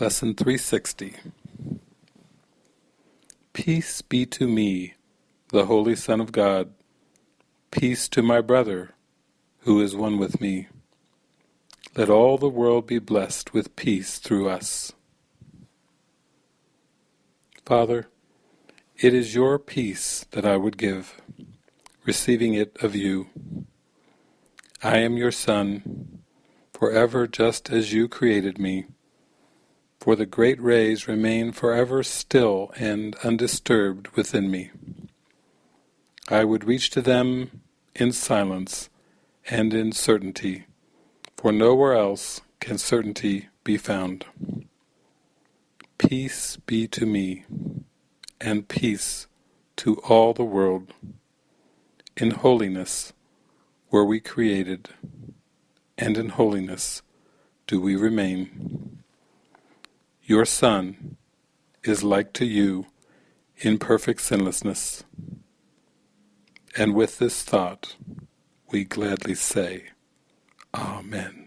Lesson 360 Peace be to me, the Holy Son of God, peace to my brother, who is one with me. Let all the world be blessed with peace through us. Father, it is your peace that I would give, receiving it of you. I am your Son, forever just as you created me, for the great rays remain forever still and undisturbed within me. I would reach to them in silence and in certainty, for nowhere else can certainty be found. Peace be to me, and peace to all the world. In holiness were we created, and in holiness do we remain. Your Son is like to you in perfect sinlessness, and with this thought we gladly say, Amen.